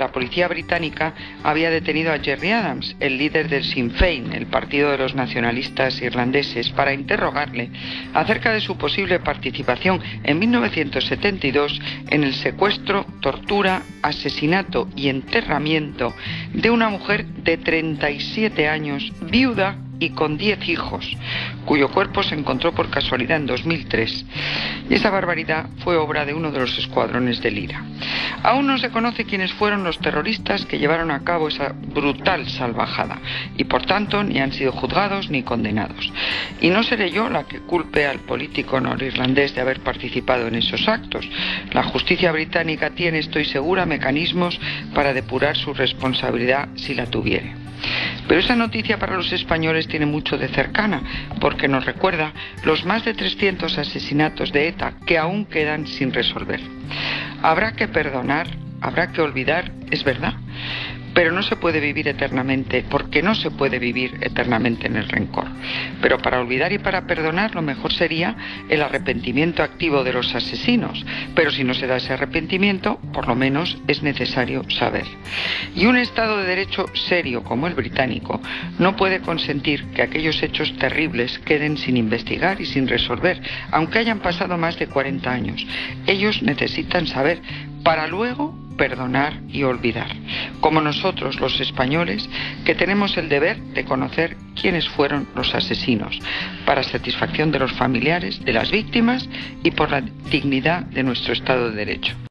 La policía británica había detenido a Jerry Adams, el líder del Sinn Féin, el partido de los nacionalistas irlandeses, para interrogarle acerca de su posible participación en 1972 en el secuestro, tortura, asesinato y enterramiento de una mujer de 37 años, viuda y con 10 hijos, cuyo cuerpo se encontró por casualidad en 2003. Y esa barbaridad fue obra de uno de los escuadrones del IRA. Aún no se conoce quiénes fueron los terroristas que llevaron a cabo esa brutal salvajada y por tanto ni han sido juzgados ni condenados. Y no seré yo la que culpe al político norirlandés de haber participado en esos actos. La justicia británica tiene, estoy segura, mecanismos para depurar su responsabilidad si la tuviere. Pero esa noticia para los españoles tiene mucho de cercana, porque nos recuerda los más de 300 asesinatos de ETA que aún quedan sin resolver. Habrá que perdonar, habrá que olvidar, es verdad, pero no se puede vivir eternamente, porque no se puede vivir eternamente en el rencor. Pero para olvidar y para perdonar lo mejor sería el arrepentimiento activo de los asesinos. Pero si no se da ese arrepentimiento, por lo menos es necesario saber. Y un Estado de Derecho serio como el británico no puede consentir que aquellos hechos terribles queden sin investigar y sin resolver, aunque hayan pasado más de 40 años. Ellos necesitan saber para luego perdonar y olvidar, como nosotros los españoles que tenemos el deber de conocer quiénes fueron los asesinos, para satisfacción de los familiares, de las víctimas y por la dignidad de nuestro Estado de Derecho.